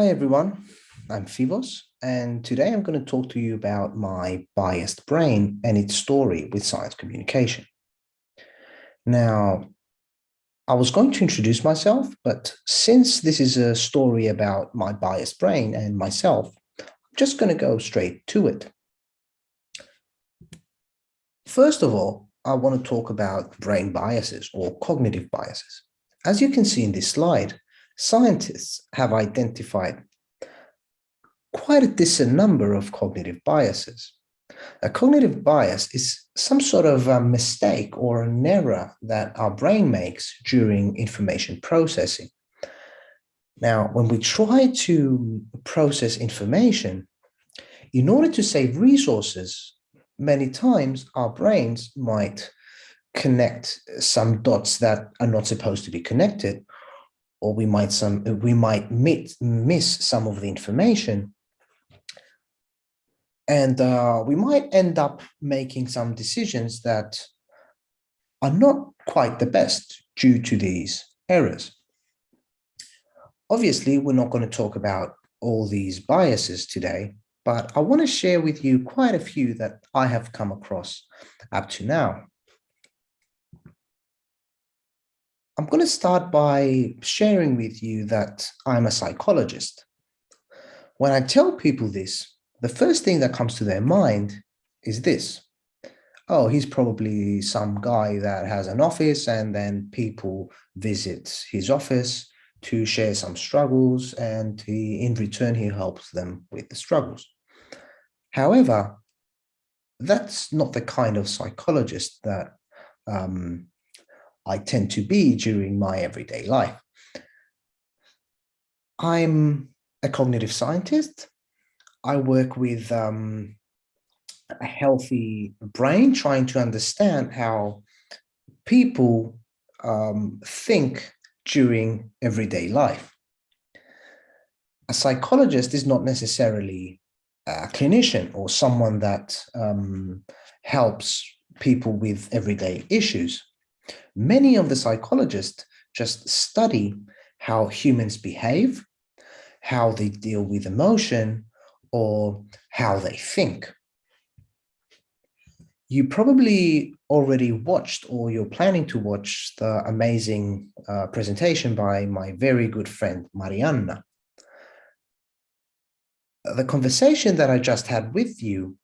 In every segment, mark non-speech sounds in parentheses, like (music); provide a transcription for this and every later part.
Hi everyone, I'm Phivos and today I'm going to talk to you about my biased brain and its story with science communication. Now, I was going to introduce myself, but since this is a story about my biased brain and myself, I'm just going to go straight to it. First of all, I want to talk about brain biases or cognitive biases. As you can see in this slide, scientists have identified quite a decent number of cognitive biases. A cognitive bias is some sort of a mistake or an error that our brain makes during information processing. Now, when we try to process information, in order to save resources, many times our brains might connect some dots that are not supposed to be connected or we might some we might miss, miss some of the information and uh, we might end up making some decisions that are not quite the best due to these errors. Obviously, we're not going to talk about all these biases today, but I want to share with you quite a few that I have come across up to now. I'm going to start by sharing with you that I'm a psychologist. When I tell people this, the first thing that comes to their mind is this. Oh, he's probably some guy that has an office and then people visit his office to share some struggles and he, in return, he helps them with the struggles. However, that's not the kind of psychologist that um, I tend to be during my everyday life. I'm a cognitive scientist. I work with um, a healthy brain, trying to understand how people um, think during everyday life. A psychologist is not necessarily a clinician or someone that um, helps people with everyday issues. Many of the psychologists just study how humans behave, how they deal with emotion, or how they think. You probably already watched or you're planning to watch the amazing uh, presentation by my very good friend Marianna. The conversation that I just had with you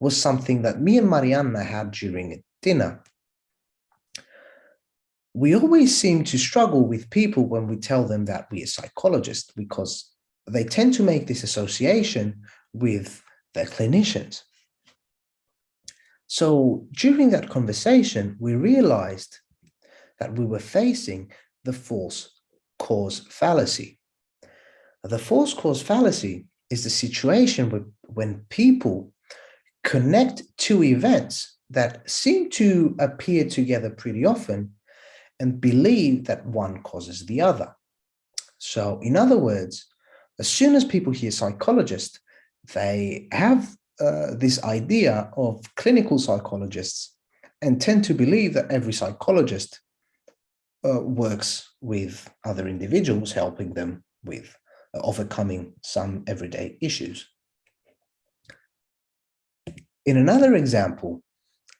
was something that me and Marianna had during dinner. We always seem to struggle with people when we tell them that we are psychologists because they tend to make this association with their clinicians. So during that conversation, we realized that we were facing the false cause fallacy. The false cause fallacy is the situation when people connect two events that seem to appear together pretty often and believe that one causes the other. So in other words, as soon as people hear psychologist, they have uh, this idea of clinical psychologists and tend to believe that every psychologist uh, works with other individuals, helping them with uh, overcoming some everyday issues. In another example,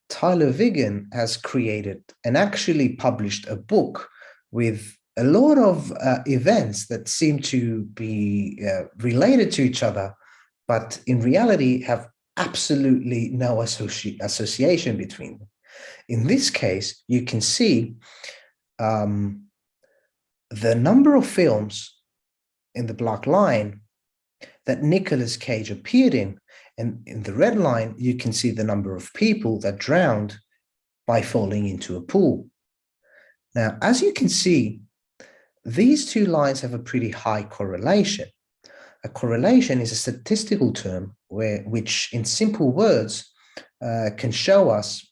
Tyler Vigen has created and actually published a book with a lot of uh, events that seem to be uh, related to each other, but in reality have absolutely no associ association between them. In this case, you can see um, the number of films in the black line that Nicolas Cage appeared in. And in the red line, you can see the number of people that drowned by falling into a pool. Now, as you can see, these two lines have a pretty high correlation. A correlation is a statistical term where, which in simple words uh, can show us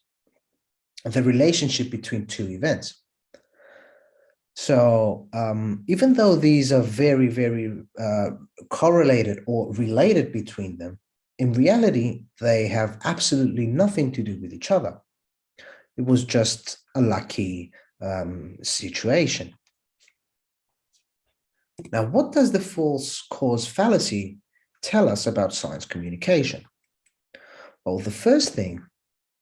the relationship between two events. So um, even though these are very, very uh, correlated or related between them, in reality, they have absolutely nothing to do with each other. It was just a lucky um, situation. Now, what does the false cause fallacy tell us about science communication? Well, the first thing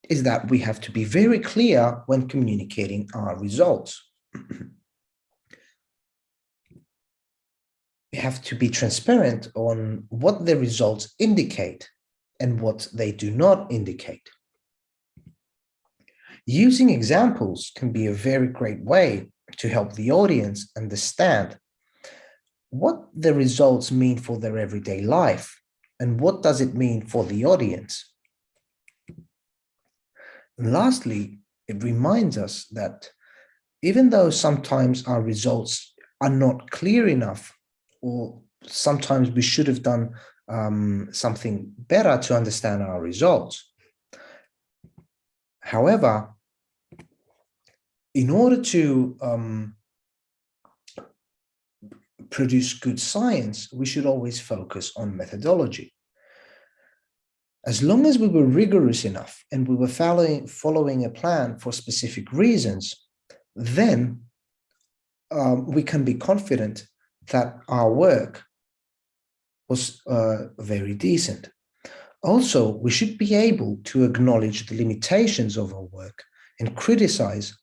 is that we have to be very clear when communicating our results. (clears throat) we have to be transparent on what the results indicate and what they do not indicate. Using examples can be a very great way to help the audience understand what the results mean for their everyday life and what does it mean for the audience. And lastly, it reminds us that even though sometimes our results are not clear enough or sometimes we should have done um, something better to understand our results. However, in order to um, produce good science, we should always focus on methodology. As long as we were rigorous enough and we were following, following a plan for specific reasons, then um, we can be confident that our work was uh, very decent. Also, we should be able to acknowledge the limitations of our work and criticize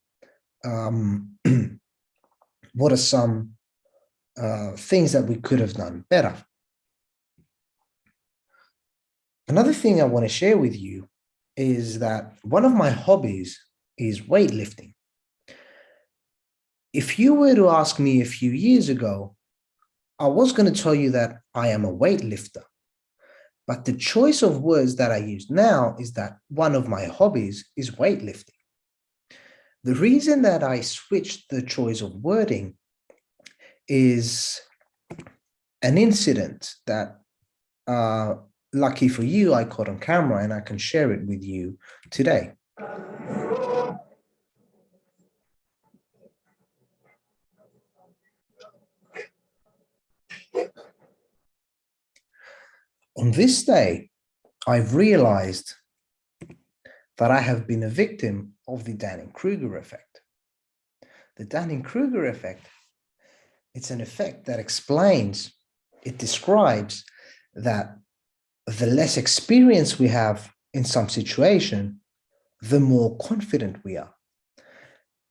um, (clears throat) what are some uh, things that we could have done better. Another thing I want to share with you is that one of my hobbies is weightlifting. If you were to ask me a few years ago, I was going to tell you that I am a weightlifter. But the choice of words that I use now is that one of my hobbies is weightlifting. The reason that I switched the choice of wording is an incident that, uh, lucky for you, I caught on camera and I can share it with you today. On this day, I've realized that I have been a victim of the Dunning-Kruger effect. The Dunning-Kruger effect, it's an effect that explains, it describes that the less experience we have in some situation, the more confident we are.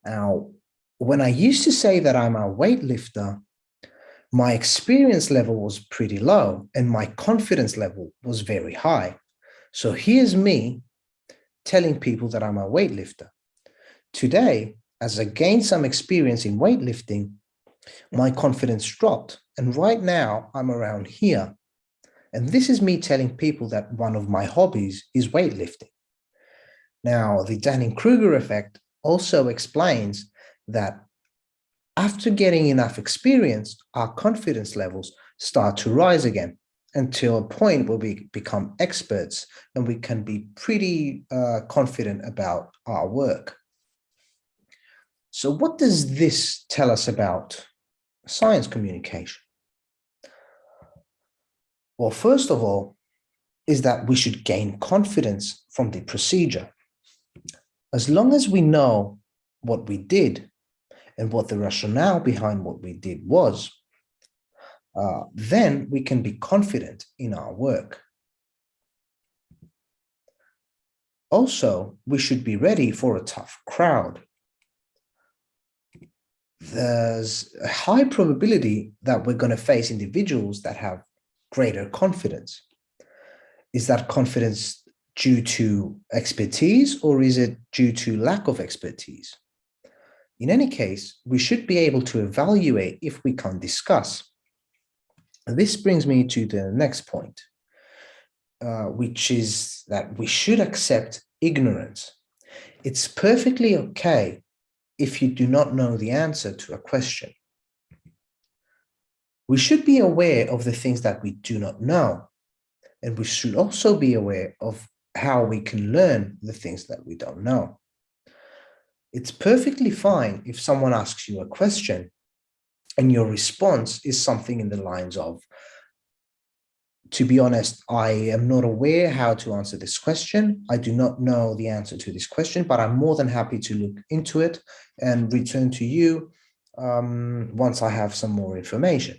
Now, when I used to say that I'm a weightlifter, my experience level was pretty low and my confidence level was very high. So here's me telling people that I'm a weightlifter. Today, as I gained some experience in weightlifting, my confidence dropped. And right now I'm around here. And this is me telling people that one of my hobbies is weightlifting. Now, the Dunning-Kruger effect also explains that after getting enough experience, our confidence levels start to rise again until a point where we become experts and we can be pretty uh, confident about our work. So what does this tell us about science communication? Well, first of all, is that we should gain confidence from the procedure. As long as we know what we did and what the rationale behind what we did was, uh, then we can be confident in our work. Also, we should be ready for a tough crowd. There's a high probability that we're going to face individuals that have greater confidence. Is that confidence due to expertise or is it due to lack of expertise? In any case, we should be able to evaluate if we can discuss this brings me to the next point, uh, which is that we should accept ignorance. It's perfectly okay if you do not know the answer to a question. We should be aware of the things that we do not know. And we should also be aware of how we can learn the things that we don't know. It's perfectly fine if someone asks you a question and your response is something in the lines of, to be honest, I am not aware how to answer this question. I do not know the answer to this question, but I'm more than happy to look into it and return to you um, once I have some more information.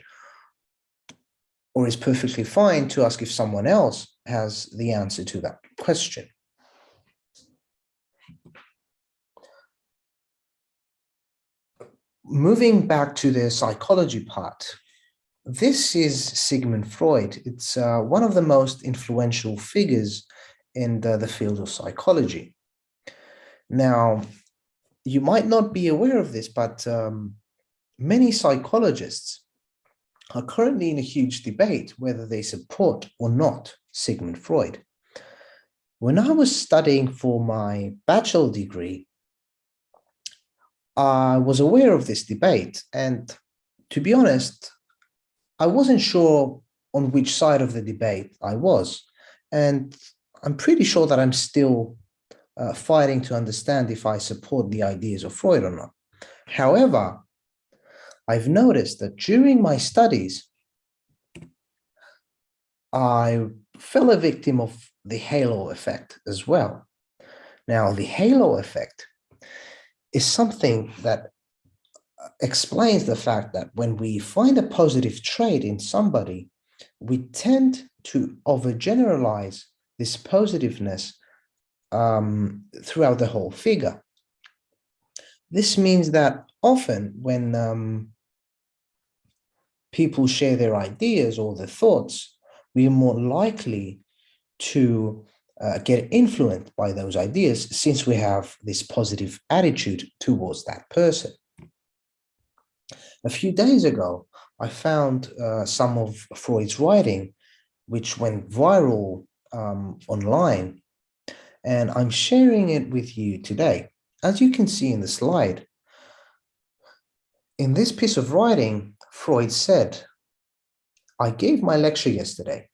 or it's perfectly fine to ask if someone else has the answer to that question. Moving back to the psychology part, this is Sigmund Freud. It's uh, one of the most influential figures in the, the field of psychology. Now, you might not be aware of this, but um, many psychologists are currently in a huge debate whether they support or not Sigmund Freud. When I was studying for my bachelor degree, I was aware of this debate. And to be honest, I wasn't sure on which side of the debate I was. And I'm pretty sure that I'm still uh, fighting to understand if I support the ideas of Freud or not. However, I've noticed that during my studies, I fell a victim of the halo effect as well. Now, the halo effect is something that uh, explains the fact that when we find a positive trait in somebody, we tend to overgeneralize this positiveness um, throughout the whole figure. This means that often when um, people share their ideas or their thoughts, we are more likely to uh, get influenced by those ideas since we have this positive attitude towards that person. A few days ago, I found uh, some of Freud's writing, which went viral um, online and I'm sharing it with you today. As you can see in the slide, in this piece of writing, Freud said, I gave my lecture yesterday.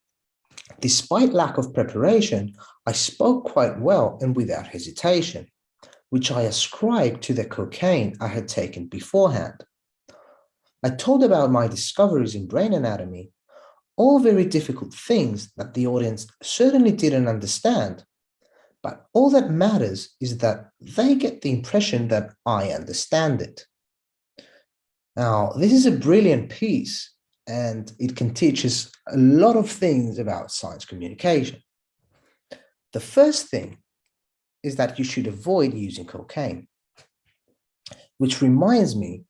Despite lack of preparation, I spoke quite well and without hesitation, which I ascribed to the cocaine I had taken beforehand. I told about my discoveries in brain anatomy, all very difficult things that the audience certainly didn't understand, but all that matters is that they get the impression that I understand it. Now, this is a brilliant piece and it can teach us a lot of things about science communication. The first thing is that you should avoid using cocaine, which reminds me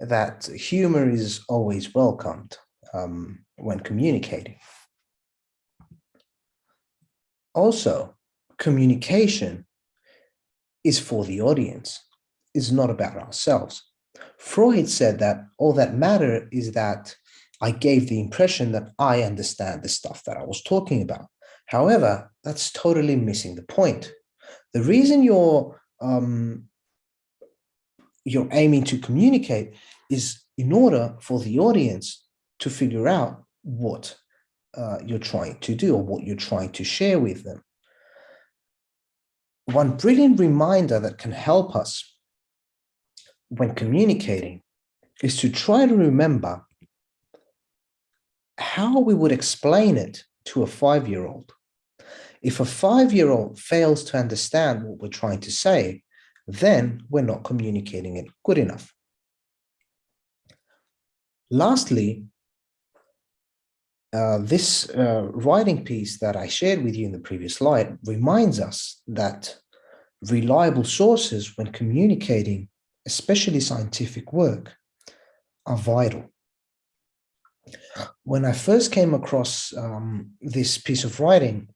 that humor is always welcomed um, when communicating. Also, communication is for the audience, is not about ourselves. Freud said that all that matter is that I gave the impression that I understand the stuff that I was talking about. However, that's totally missing the point. The reason you're um, you're aiming to communicate is in order for the audience to figure out what uh, you're trying to do or what you're trying to share with them one brilliant reminder that can help us when communicating is to try to remember how we would explain it to a five-year-old. If a five-year-old fails to understand what we're trying to say, then we're not communicating it good enough. Lastly, uh, this uh, writing piece that I shared with you in the previous slide reminds us that reliable sources when communicating, especially scientific work, are vital. When I first came across um, this piece of writing,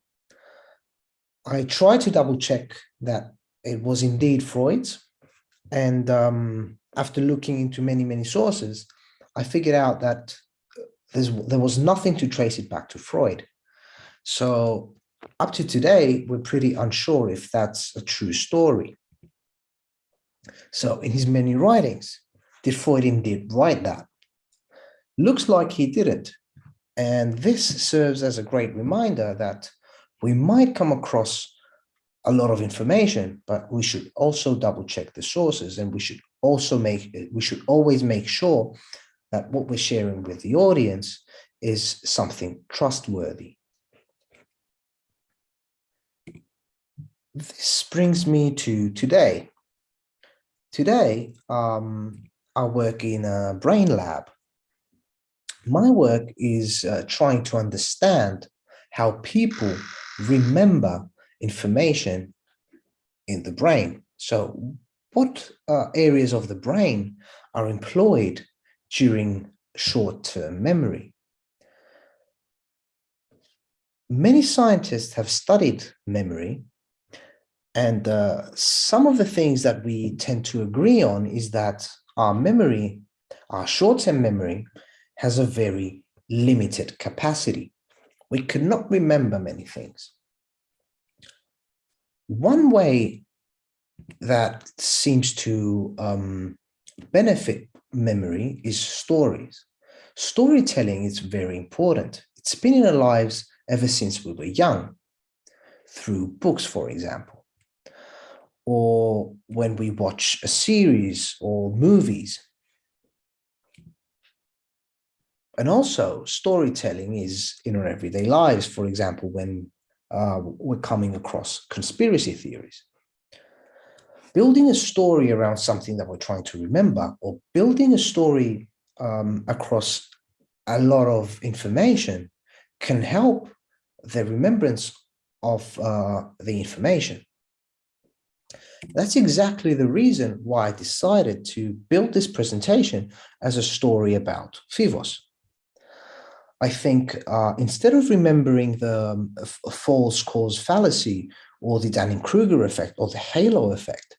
I tried to double check that it was indeed Freud's. And um, after looking into many, many sources, I figured out that there was nothing to trace it back to Freud. So up to today, we're pretty unsure if that's a true story. So in his many writings, did Freud indeed write that? Looks like he didn't. And this serves as a great reminder that we might come across a lot of information, but we should also double check the sources and we should also make, we should always make sure that what we're sharing with the audience is something trustworthy. This brings me to today. Today, um, I work in a brain lab. My work is uh, trying to understand how people remember information in the brain. So what uh, areas of the brain are employed during short-term memory? Many scientists have studied memory and uh, some of the things that we tend to agree on is that our memory, our short-term memory, has a very limited capacity. We cannot remember many things. One way that seems to um, benefit memory is stories. Storytelling is very important. It's been in our lives ever since we were young, through books, for example, or when we watch a series or movies. And also storytelling is in our everyday lives, for example, when uh, we're coming across conspiracy theories. Building a story around something that we're trying to remember or building a story um, across a lot of information can help the remembrance of uh, the information. That's exactly the reason why I decided to build this presentation as a story about Phivos. I think uh, instead of remembering the um, false cause fallacy or the Dunning-Kruger effect or the halo effect,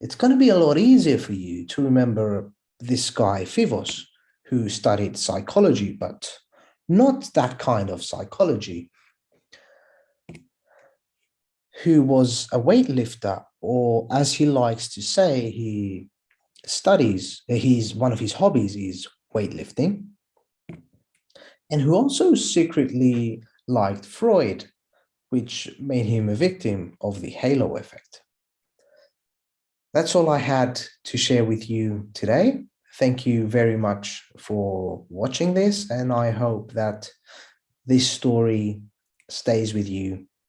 it's going to be a lot easier for you to remember this guy Phivos, who studied psychology, but not that kind of psychology, who was a weightlifter, or as he likes to say, he studies, he's one of his hobbies is weightlifting, and who also secretly liked Freud, which made him a victim of the halo effect. That's all I had to share with you today. Thank you very much for watching this, and I hope that this story stays with you